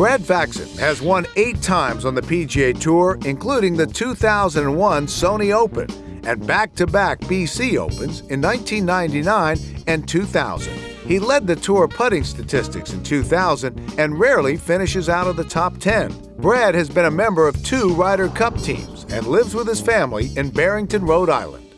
Brad Faxon has won eight times on the PGA Tour, including the 2001 Sony Open and back to back BC Opens in 1999 and 2000. He led the tour putting statistics in 2000 and rarely finishes out of the top 10. Brad has been a member of two Ryder Cup teams and lives with his family in Barrington, Rhode Island.